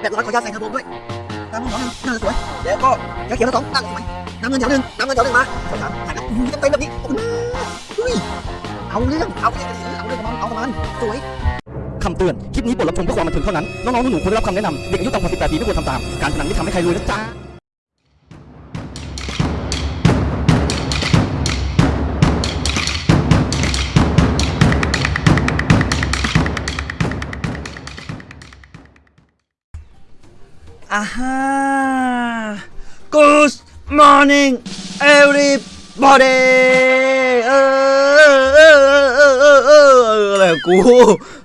แบบร้อยขออนุญาตใส่เทอร์โบด้วยน้ำเงินแถวหนึ่งน่าจะสวย แล้วก็แก้วเขียวสองน่าจะสวยน้ำเงินแถวหนึ่งน้ำเงินแถวหนึ่งมาแถวสามหายแล้วอื้อเต็มแบบนี้เฮ้ยเอาเรื่องเอาเรื่องเอาเรื่องกับมันเอาประมันสวยคำเตือน คลิปนี้บทรับชมเพื่อความบันเทิงเท่านั้น น้องๆหนูๆควรได้รับคำแนะนำ เด็กอายุต่ำกว่า18ปีไม่ควรทำตาม การพนันไม่ทำให้ใครรวยนะจ๊ะ อ่าฮะ Good morning everybody เออเออเออเออเอออะไรกู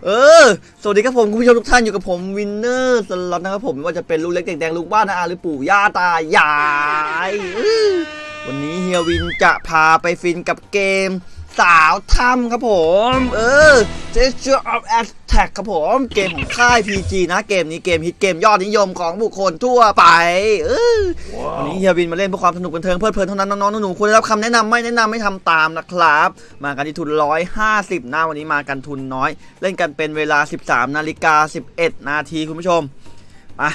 เออ สวัสดีครับผมคุณผู้ชมทุกท่านอยู่กับผมวินเนอร์สล็อตนะครับผมไม่ว่าจะเป็นลูกเล็กเด็กแดงลุงป้าน้าอาหรือปู่ย่าตายายวันนี้เฮียวินจะพาไปฟินกับเกม สาวถ้ำครับผม เออ Treasures of Aztec ครับผม เกมของค่าย PG นะ เกมนี้เกมฮิตเกมยอดนิยมของบุคคลทั่วไป เออวันนี้เฮียวินมาเล่นเพื่อความสนุกบันเทิงเพลิดเพลินเท่านั้นน้องๆหนูๆควรได้รับคำแนะนำไม่แนะนำไม่ทำตามนะครับ มากันที่ทุน 150นะวันนี้มากันทุนน้อย เล่นกันเป็นเวลา 13นาฬิกา11 นาทีคุณผู้ชมมา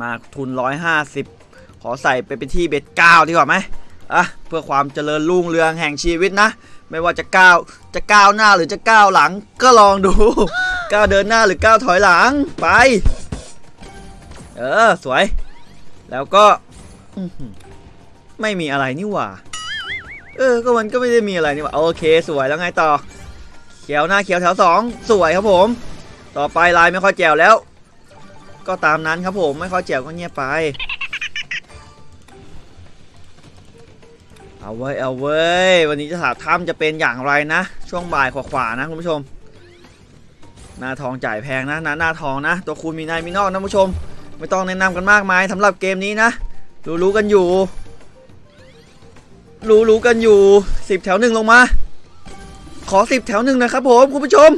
มาทุน 150 ขอใส่ไปเป็นที่เบ็ด9ดีกว่าไหมอะเพื่อความเจริญรุ่งเรืองแห่งชีวิตนะ ไม่ว่าจะก้าวจะก้าวหน้าหรือจะก้าวหลัง ก็ลองดูก้าวเดินหน้าหรือก้าวถอยหลังไป เออสวย แล้วก็อื้อหือไม่มีอะไรนี่หว่า เออ ก็มันก็ไม่ได้มีอะไรนี่หว่า โอเค สวยแล้วไงต่อ เขียวหน้าเขียวแถวสองสวยครับผม ต่อไปลายไม่ค่อยแจ๋วแล้ว ก็ตามนั้นครับผม ไม่ค่อยแจ๋วก็เงียบไป เอาไว้เอาเว้วันนี้จะถาถ้ำจะเป็นอย่างไรนะ ช่วงบ่ายขวาๆนะคุณผู้ชม หน้าทองจ่ายแพงนะนะหน้าทองนะ ตัวคูณมีในมีนอกนะคุณผู้ชม ไม่ต้องแนะนำกันมากมายสำหรับเกมนี้นะ รู้รู้ๆกันอยู่ รู้รู้ๆกันอยู่สิบแถวหนึ่งลงมา ขอสิบแถวหนึ่งนะครับผมคุณผู้ชม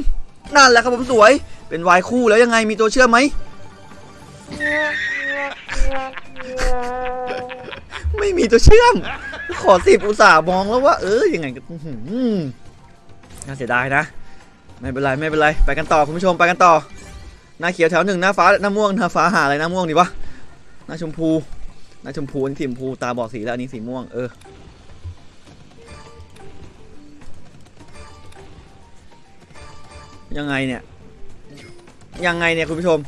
นั่นแหละครับผมสวย เป็นวายคู่แล้วยังไงมีตัวเชื่อมไหมไม่มีตัวเชื่อม ขอสิบอุตส่าห์มองแล้วว่า เออยังไงก็อื้อหือน่าเสียดายนะ ไม่เป็นไรไม่เป็นไร ไปกันต่อคุณผู้ชมไปกันต่อ หน้าเขียวแถวหนึ่งหน้าฟ้าหน้าม่วงหน้าฟ้าหาอะไรหน้าม่วงดีวะหน้าชมพูหน้าชมพูอันนี้สีชมพูตาบอกสีแล้วอันนี้สีม่วงเออยังไงเนี่ย ยังไงเนี่ยคุณผู้ชม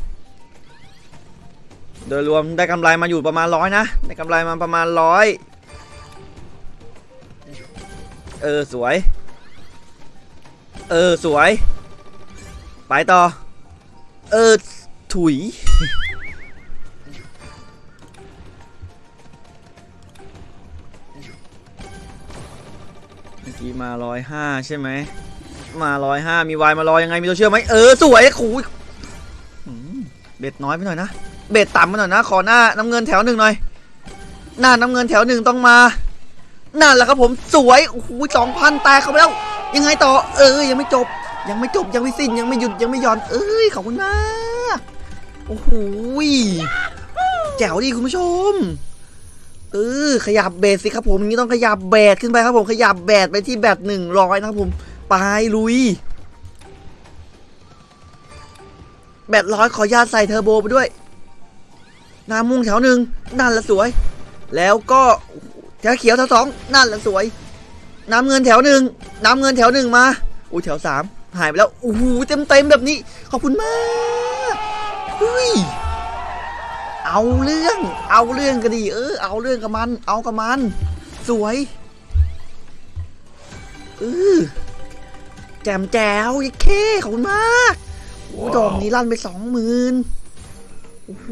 โดยรวมได้กำไรมาอยู่ประมาณร้อยนะ ได้กำไรมาประมาณร้อย เออสวย เออสวย ไปต่อ เออถุย เมื่อกี้มาร้อยห้าใช่ไหม มาร้อยห้ามีวายมารอยยังไงมีตัวเชื่อมไหมเออสวยขู่หืมเบ็ดน้อยไปหน่อยนะ เบ็ดต่ำไปหน่อยนะ ขอหน้าน้ำเงินแถวหนึ่งหน่อย หน้าน้ำเงินแถวหนึ่งต้องมา นั่นแหละครับผมสวยโอ้โหสองพันแตกเข้าไปแล้ว ยังไงต่อ เออยังไม่จบ ยังไม่จบยังไม่สิ้นยังไม่หยุดยังไม่หย่อน เอ้ยขอบคุณมากโอ้โหแจ๋วดีคุณผู้ชมเออขยับเบสสิครับผมนี้ต้องขยับแบดขึ้นไปครับผมขยับแบดไปที่แบตหนึ่งร้อยนะครับผมไปลุย แบตร้อยขอญาตใส่เทอร์โบไปด้วยน้ำม่งแถวหนึ่งนั่นละสวย แล้วก็แถ วเขียวแถวสองนั่นแหละสวย น้ำเงินแถวหนึ่งน้ำเงินแถวหนึ่งมาอุ้แถวสามหายไปแล้วโอ้โหเต็มเต็มแบบนี้ ขอบคุณมากเฮ้ยเอาเรื่อง เอาเรื่องก็ดี เออ เอาเรื่องกับมัน เอากับมัน สวยเออแจมแจ๋วยิ่งเคขอบคุณมากโอ้ดอกนี้ลั่นไปสองหมื่นโอ้โห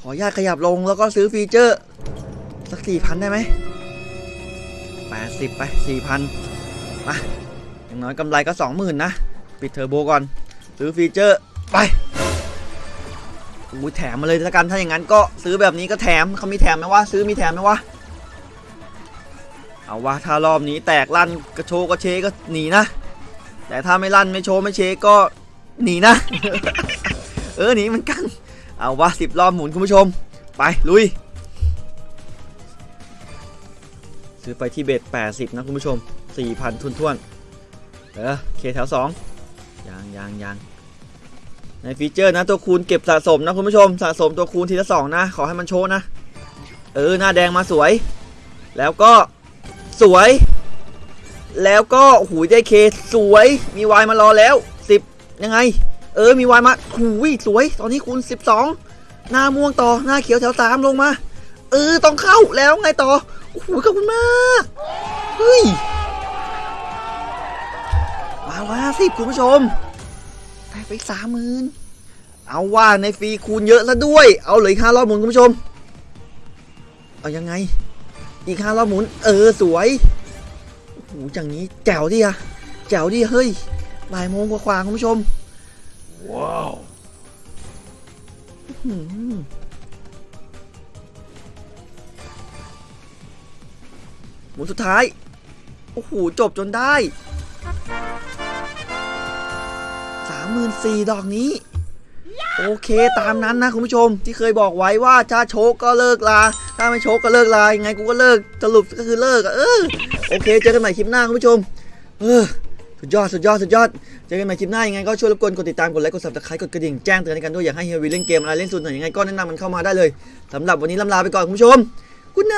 ขออนุญาตขยับลงแล้วก็ซื้อฟีเจอร์ สักสี่พันได้ไหมแปดสิบไปสี่พันมาอย่างน้อยกำไรก็สองหมื่นนะ ปิดเทอร์โบก่อน ซื้อฟีเจอร์ไปอุ้ยแถมมาเลยละกันถ้าอย่างนั้นก็ซื้อแบบนี้ก็แถมเขามีแถมไหมวะซื้อมีแถมไหมวะเอาวะถ้ารอบนี้แตกลั่นกระโชกกระเชก็หนีนะ แต่ถ้าไม่ลั่นไม่โชว์ไม่เชก็หนีนะ เออหนีมันกัน เอาวะสิบรอบหมุนคุณผู้ชม ไปลุย ซื้อไปที่เบ็ด80 นะคุณผู้ชม 4,000 ทุนท่วนเออเคแถว2ยังยังยังในฟีเจอร์นะตัวคูณเก็บสะสมนะคุณผู้ชมสะสมตัวคูณทีละสองนะ ขอให้มันโชว์นะ เออ หน้าแดงมาสวย แล้วก็สวย แล้วก็หูได้เคสวย มีวายมารอแล้ว 10 ยังไง เออ มีวายมาหูยสวย ตอนนี้คูณ 12 หน้าม่วงต่อหน้าเขียวแถวสามลงมา เออ ต้องเข้าแล้วไงต่อ โอ้โหขอบคุณมากเฮ้ยมาว่าสิคุณผู้ชมได้ไปสามหมื่นเอาว่าในฟรีคูณเยอะซะด้วย เอาเลยค่ารอบหมุนคุณผู้ชม เอายังไง อีกห้ารอบหมุน เออสวยโอ้โหอย่างนี้แจ๋วดิอะแจ๋วดิเฮ้ยบ่ายโมงกว่าๆคุณผู้ชม ว้าว หมุนสุดท้าย โอ้โห จบจนได้สามหมื่นสี่ดอกนี้ โอเคตามนั้นนะคุณผู้ชมที่เคยบอกไว้ว่าถ้าโชกก็เลิกลา ถ้าไม่โชกก็เลิกลายังไงกูก็เลิกสรุปก็คือเลิกอะเออโอเค เจอกันใหม่คลิปหน้าคุณผู้ชม เออสุดยอดสุดยอดสุดยอดเจอกันใหม่คลิปหน้ายังไงก็ช่วยรบกวนกดติดตามกดไลค์กด subscribe กดกระดิ่งแจ้งเตือนให้กันด้วยอยากให้เฮียวีเล่นเกมอะไรเล่นสุดหน่อยยังไงก็แนะนำมันเข้ามาได้เลยสำหรับวันนี้ลำลาไปก่อนคุณผู้ชมกุ๊ดไน